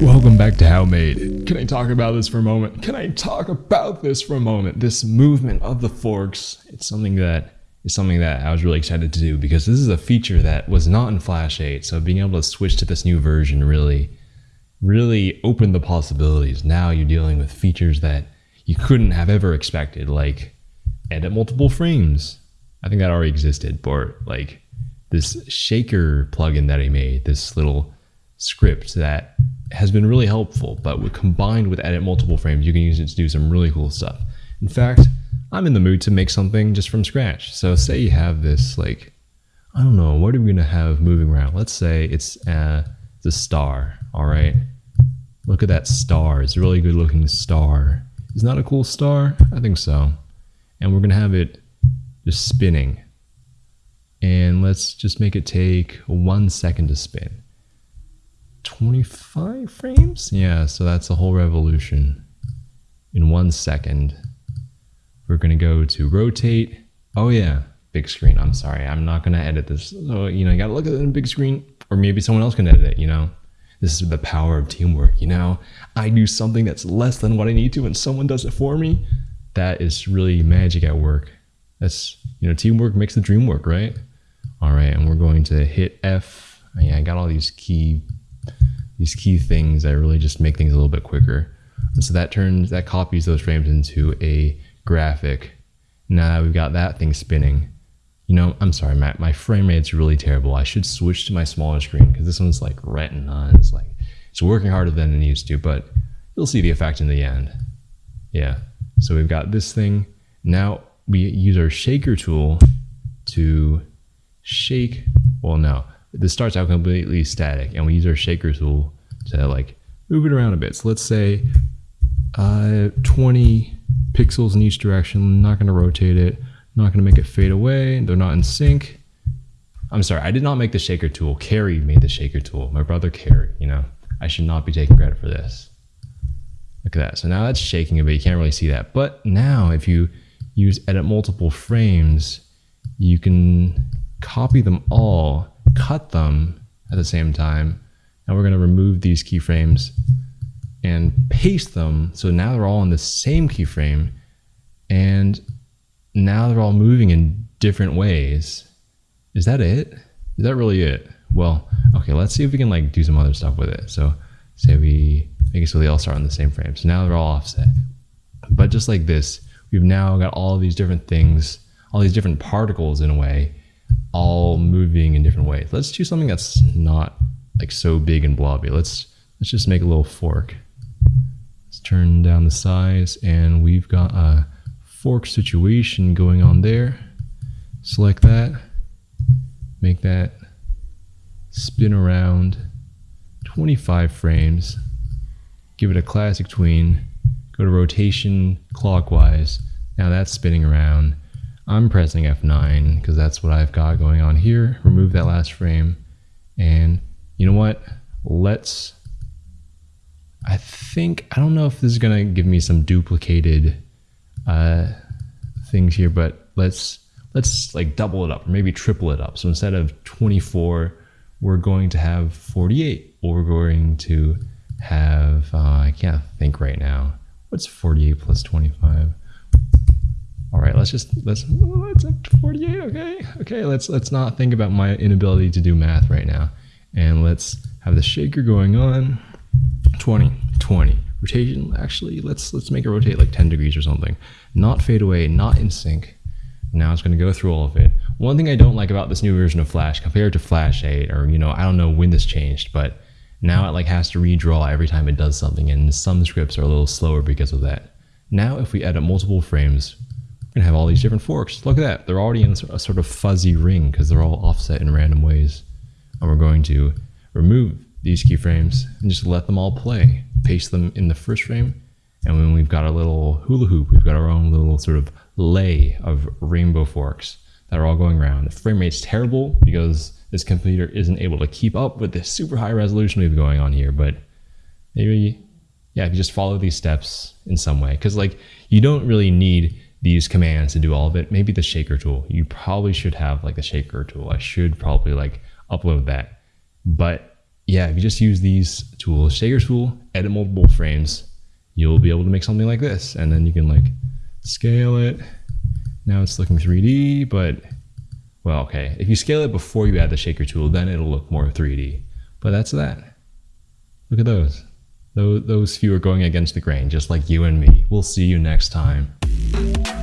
Welcome back to How Made. Can I talk about this for a moment? Can I talk about this for a moment? This movement of the forks. It's something that is something that I was really excited to do because this is a feature that was not in Flash 8. So being able to switch to this new version really, really opened the possibilities. Now you're dealing with features that you couldn't have ever expected, like edit multiple frames. I think that already existed, but like this shaker plugin that I made, this little script that has been really helpful, but combined with edit multiple frames, you can use it to do some really cool stuff. In fact, I'm in the mood to make something just from scratch. So say you have this like, I don't know, what are we gonna have moving around? Let's say it's uh, the star, all right? Look at that star, it's a really good looking star. Isn't that a cool star? I think so. And we're gonna have it just spinning. And let's just make it take one second to spin. 25 frames? Yeah, so that's a whole revolution in one second. We're gonna go to rotate. Oh yeah, big screen. I'm sorry, I'm not gonna edit this. So, you know, you gotta look at it in big screen or maybe someone else can edit it, you know? This is the power of teamwork, you know? I do something that's less than what I need to and someone does it for me. That is really magic at work. That's, you know, teamwork makes the dream work, right? All right, and we're going to hit F. Oh, yeah, I got all these key, these key things that really just make things a little bit quicker. And so that turns, that copies those frames into a graphic. Now we've got that thing spinning. You know, I'm sorry, Matt, my frame rate's really terrible. I should switch to my smaller screen because this one's like retina. It's like, it's working harder than it needs to, but you'll see the effect in the end. Yeah. So we've got this thing. Now we use our shaker tool to shake. Well, no, this starts out completely static and we use our shaker tool to like move it around a bit. So let's say uh, 20 pixels in each direction. I'm not going to rotate it. I'm not going to make it fade away. They're not in sync. I'm sorry, I did not make the shaker tool. Carrie made the shaker tool. My brother Carrie, you know. I should not be taking credit for this. Look at that. So now that's shaking a bit. You can't really see that. But now if you use edit multiple frames, you can copy them all, cut them at the same time. And we're going to remove these keyframes and paste them. So now they're all in the same keyframe and now they're all moving in different ways. Is that it? Is that really it? Well, okay, let's see if we can like do some other stuff with it. So say we make it so they all start on the same frame. So now they're all offset. But just like this, we've now got all these different things, all these different particles in a way, all moving in different ways. Let's choose something that's not like so big and blobby. Let's let's just make a little fork. Let's turn down the size and we've got a fork situation going on there. Select that, make that spin around 25 frames, give it a classic tween, go to rotation clockwise. Now that's spinning around. I'm pressing F9 because that's what I've got going on here. Remove that last frame. And you know what? Let's I think, I don't know if this is going to give me some duplicated uh, things here, but let's, let's like double it up or maybe triple it up. So instead of 24, we're going to have 48 or we're going to have, uh, I can't think right now. What's 48 plus 25? All right, let's just, let's, let's up to 48, okay? Okay, let's, let's not think about my inability to do math right now. And let's have the shaker going on. 20, 20. Rotation, actually, let's let's make it rotate like 10 degrees or something. Not fade away, not in sync. Now it's going to go through all of it. One thing I don't like about this new version of Flash compared to Flash 8, or you know, I don't know when this changed, but now it like has to redraw every time it does something, and some scripts are a little slower because of that. Now, if we edit multiple frames, we're gonna have all these different forks. Look at that, they're already in a sort of fuzzy ring because they're all offset in random ways. And we're going to remove these keyframes and just let them all play. Paste them in the first frame. And when we've got our little hula hoop, we've got our own little sort of lei of rainbow forks that are all going around. The frame rate's terrible because this computer isn't able to keep up with the super high resolution we have going on here, but maybe, yeah, if you just follow these steps in some way. Cause like you don't really need these commands to do all of it. Maybe the shaker tool. You probably should have like the shaker tool. I should probably like upload that. But yeah, if you just use these tools, shaker tool, edit multiple frames, you'll be able to make something like this. And then you can like scale it. Now it's looking 3D, but well, okay. If you scale it before you add the shaker tool, then it'll look more 3D. But that's that. Look at those. Those, those few are going against the grain, just like you and me. We'll see you next time.